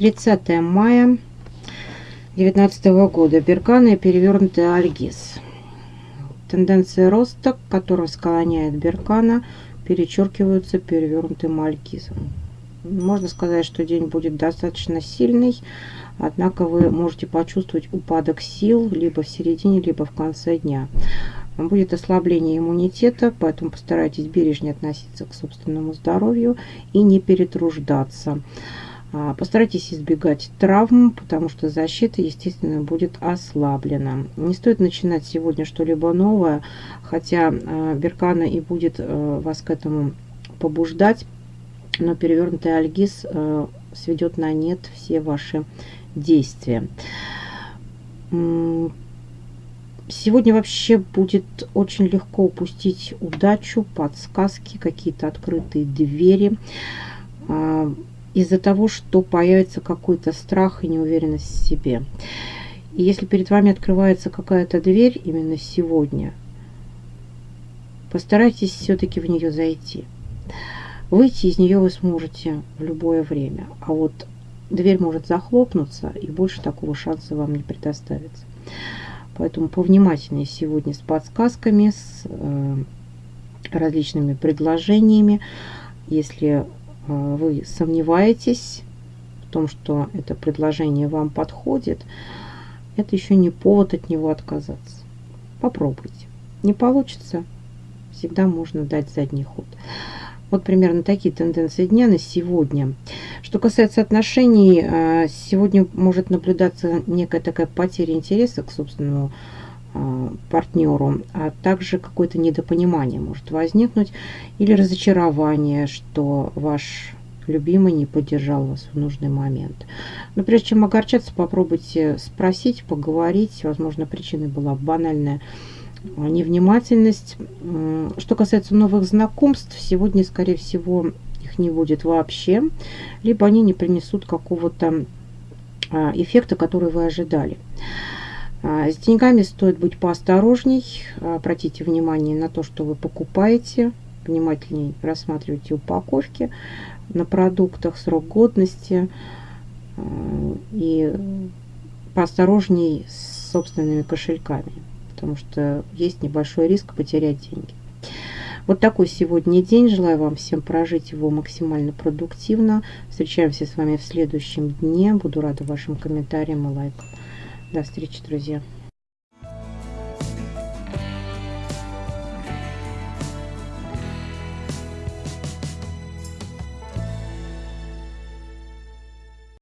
30 мая 2019 года. Беркана и перевернутый альгиз. Тенденция роста, которая склоняет Беркана, перечеркиваются перевернутым альгизом. Можно сказать, что день будет достаточно сильный, однако вы можете почувствовать упадок сил либо в середине, либо в конце дня. Будет ослабление иммунитета, поэтому постарайтесь бережнее относиться к собственному здоровью и не перетруждаться. А, постарайтесь избегать травм, потому что защита, естественно, будет ослаблена. Не стоит начинать сегодня что-либо новое, хотя а, Беркана и будет а, вас к этому побуждать, но перевернутый альгиз сведет на нет все ваши действия. Сегодня вообще будет очень легко упустить удачу, подсказки, какие-то открытые двери из-за того, что появится какой-то страх и неуверенность в себе. И если перед вами открывается какая-то дверь именно сегодня, постарайтесь все-таки в нее зайти. Выйти из нее вы сможете в любое время. А вот дверь может захлопнуться, и больше такого шанса вам не предоставится. Поэтому повнимательнее сегодня с подсказками, с э, различными предложениями. Если вы сомневаетесь в том, что это предложение вам подходит, это еще не повод от него отказаться. Попробуйте. Не получится, всегда можно дать задний ход. Вот примерно такие тенденции дня на сегодня. Что касается отношений, а, сегодня может наблюдаться некая такая потеря интереса к собственному а, партнеру, а также какое-то недопонимание может возникнуть или разочарование, что ваш любимый не поддержал вас в нужный момент. Но прежде чем огорчаться, попробуйте спросить, поговорить. Возможно, причиной была банальная невнимательность. Что касается новых знакомств, сегодня, скорее всего, их не будет вообще, либо они не принесут какого-то эффекта, который вы ожидали. А, с деньгами стоит быть поосторожней. Обратите внимание на то, что вы покупаете. Внимательнее рассматривайте упаковки на продуктах, срок годности. А, и поосторожней с собственными кошельками, потому что есть небольшой риск потерять деньги. Вот такой сегодня день. Желаю вам всем прожить его максимально продуктивно. Встречаемся с вами в следующем дне. Буду рада вашим комментариям и лайкам. До встречи, друзья.